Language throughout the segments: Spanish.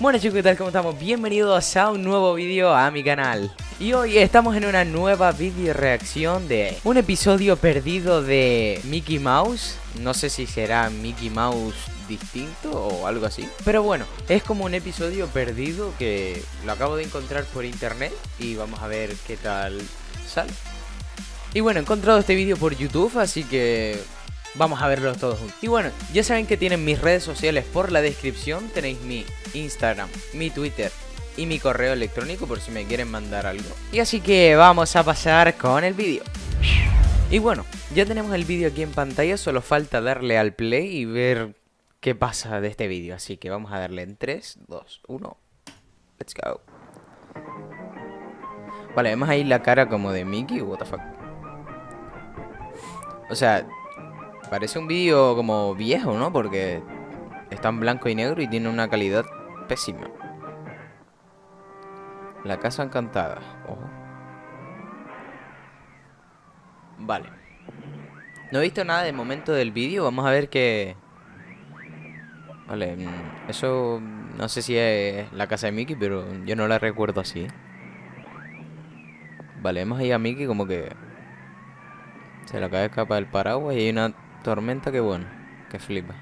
Bueno chicos, ¿qué tal? ¿Cómo estamos? Bienvenidos a un nuevo vídeo a mi canal Y hoy estamos en una nueva video reacción de un episodio perdido de Mickey Mouse No sé si será Mickey Mouse distinto o algo así Pero bueno, es como un episodio perdido que lo acabo de encontrar por internet Y vamos a ver qué tal sale Y bueno, he encontrado este vídeo por YouTube, así que Vamos a verlos todos juntos. Y bueno, ya saben que tienen mis redes sociales por la descripción. Tenéis mi Instagram, mi Twitter y mi correo electrónico por si me quieren mandar algo. Y así que vamos a pasar con el vídeo. Y bueno, ya tenemos el vídeo aquí en pantalla, solo falta darle al play y ver qué pasa de este vídeo. Así que vamos a darle en 3, 2, 1. Let's go. Vale, vemos ahí la cara como de Mickey, what the fuck. O sea, Parece un vídeo como viejo, ¿no? Porque está en blanco y negro y tiene una calidad pésima. La casa encantada. Ojo. Vale. No he visto nada de momento del vídeo. Vamos a ver qué... Vale, mm, eso no sé si es la casa de Mickey, pero yo no la recuerdo así. Vale, vemos ahí a Mickey como que... Se le acaba de escapar el paraguas y hay una Tormenta, qué bueno. Que flipa.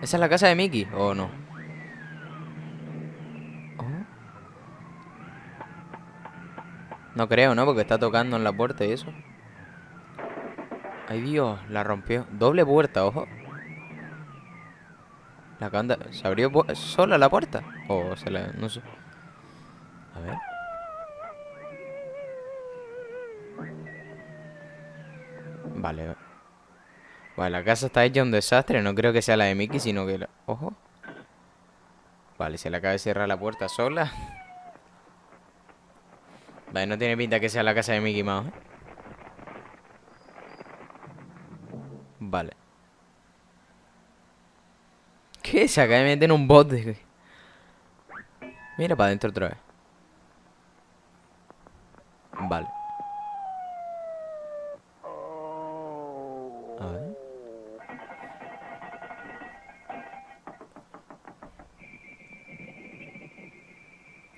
¿Esa es la casa de Mickey o no? Oh. No creo, ¿no? Porque está tocando en la puerta y eso. Ay, Dios, la rompió. Doble puerta, ojo. La canda... ¿Se abrió sola la puerta? O se la... no sé. Vale. Vale, la casa está hecha un desastre. No creo que sea la de Mickey, sino que... Ojo. Vale, se le acaba de cerrar la puerta sola. Vale, no tiene pinta que sea la casa de Mickey Mouse. ¿eh? Vale. ¿Qué? Se acaba de meter en un bote. Mira para adentro otra vez. Vale.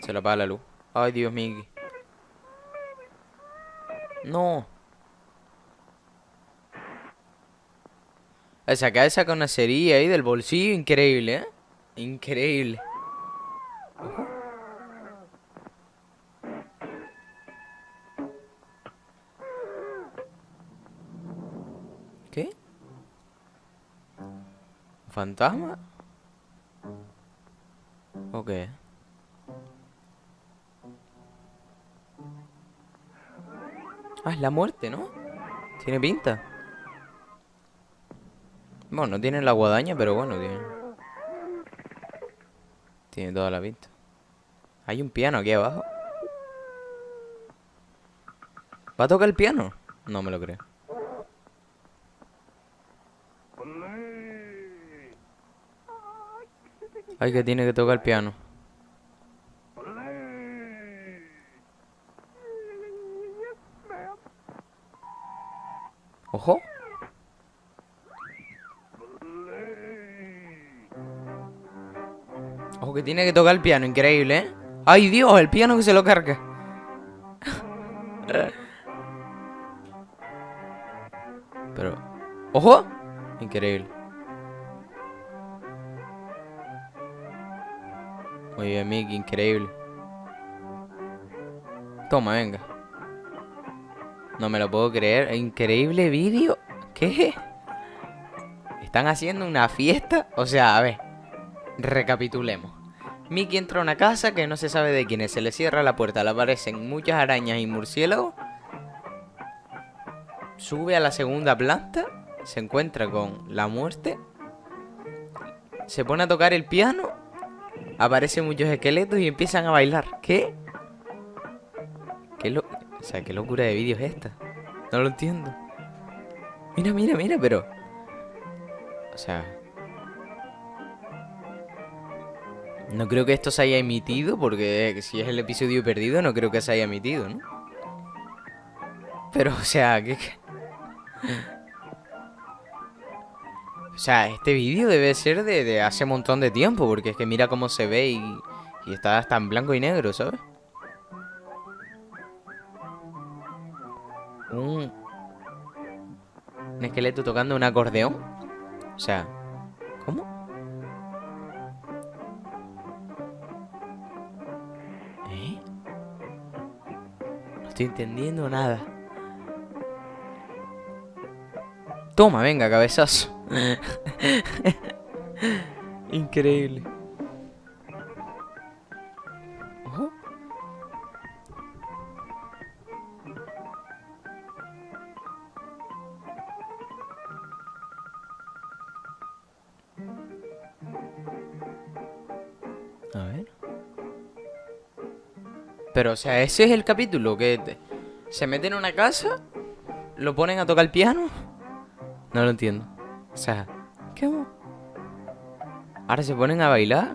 Se le apaga la luz. Ay, Dios mío. No. Se acaba de ahí del bolsillo. Increíble, ¿eh? Increíble. ¿Qué? ¿Fantasma? ¿O qué? Ah, es la muerte, ¿no? Tiene pinta. Bueno, no tiene la guadaña, pero bueno, tiene... Tiene toda la pinta. Hay un piano aquí abajo. ¿Va a tocar el piano? No me lo creo. Ay, que tiene que tocar el piano. Ojo. Ojo que tiene que tocar el piano, increíble, ¿eh? ¡Ay, Dios! El piano que se lo carga. Pero... ¡Ojo! Increíble. Muy bien, Mickey, increíble. Toma, venga. No me lo puedo creer. Increíble vídeo. ¿Qué? ¿Están haciendo una fiesta? O sea, a ver. Recapitulemos. Mickey entra a una casa que no se sabe de quién es. Se le cierra la puerta. Le aparecen muchas arañas y murciélagos. Sube a la segunda planta. Se encuentra con la muerte. Se pone a tocar el piano. Aparecen muchos esqueletos y empiezan a bailar. ¿Qué? ¿Qué lo... O sea, ¿qué locura de vídeo es esta? No lo entiendo. Mira, mira, mira, pero... O sea... No creo que esto se haya emitido, porque si es el episodio perdido, no creo que se haya emitido, ¿no? Pero, o sea, ¿qué...? O sea, este vídeo debe ser de, hace un montón de tiempo, porque es que mira cómo se ve y, y está hasta en blanco y negro, ¿sabes? Esqueleto tocando un acordeón. O sea, ¿cómo? ¿Eh? No estoy entendiendo nada. Toma, venga, cabezazo. Increíble. A ver. Pero, o sea, ese es el capítulo que se meten en una casa, lo ponen a tocar el piano. No lo entiendo. O sea, ¿qué? Ahora se ponen a bailar.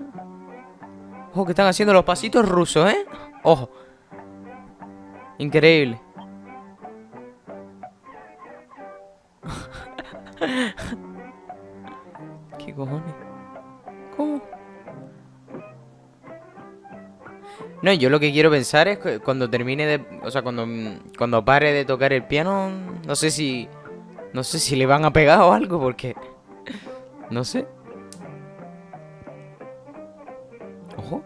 Ojo, que están haciendo los pasitos rusos, ¿eh? Ojo. Increíble. ¿Qué cojones? No, yo lo que quiero pensar es que cuando termine de... O sea, cuando, cuando pare de tocar el piano, no sé si... No sé si le van a pegar o algo, porque... No sé. Ojo.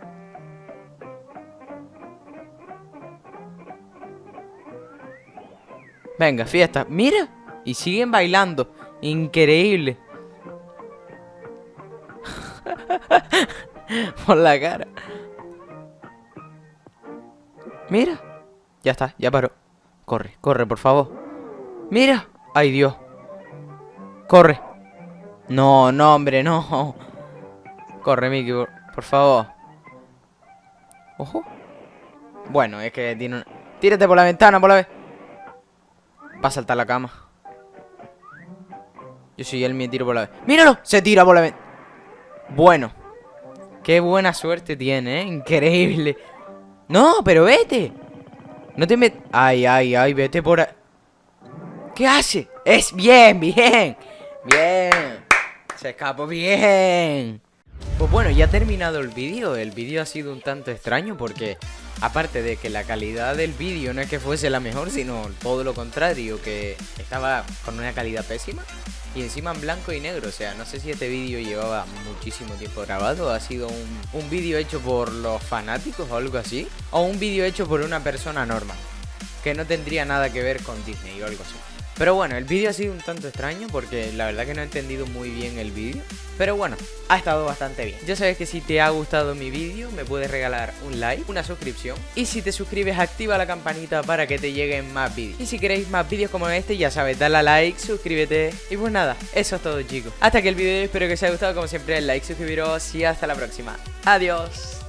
Venga, fiesta. ¡Mira! Y siguen bailando. Increíble. Por la cara. Mira. Ya está, ya paró. Corre, corre, por favor. Mira. Ay, Dios. Corre. No, no, hombre, no. Corre, Mickey, por, favor. Ojo. Bueno, es que tiene un... Tírate por la ventana, por la vez. Va a saltar la cama. Yo soy él, me tiro por la vez. ¡Míralo! Se tira por la ventana. Bueno. Qué buena suerte tiene, ¿eh? Increíble. No, pero vete. No te metas... Ay, ay, ay, vete por ahí. ¿Qué hace? Es bien, bien. Bien. Se escapó bien. Pues bueno, ya ha terminado el vídeo. El vídeo ha sido un tanto extraño porque, aparte de que la calidad del vídeo no es que fuese la mejor, sino todo lo contrario, que estaba con una calidad pésima. Y encima en blanco y negro, o sea, no sé si este vídeo llevaba muchísimo tiempo grabado, ha sido un, un vídeo hecho por los fanáticos o algo así, o un vídeo hecho por una persona normal, que no tendría nada que ver con Disney o algo así. Pero bueno, el vídeo ha sido un tanto extraño porque la verdad que no he entendido muy bien el vídeo. Pero bueno, ha estado bastante bien. Ya sabes que si te ha gustado mi vídeo me puedes regalar un like, una suscripción. Y si te suscribes activa la campanita para que te lleguen más vídeos. Y si queréis más vídeos como este ya sabes, dale a like, suscríbete. Y pues nada, eso es todo chicos. Hasta aquí el vídeo, espero que os haya gustado como siempre like, suscribiros y hasta la próxima. Adiós.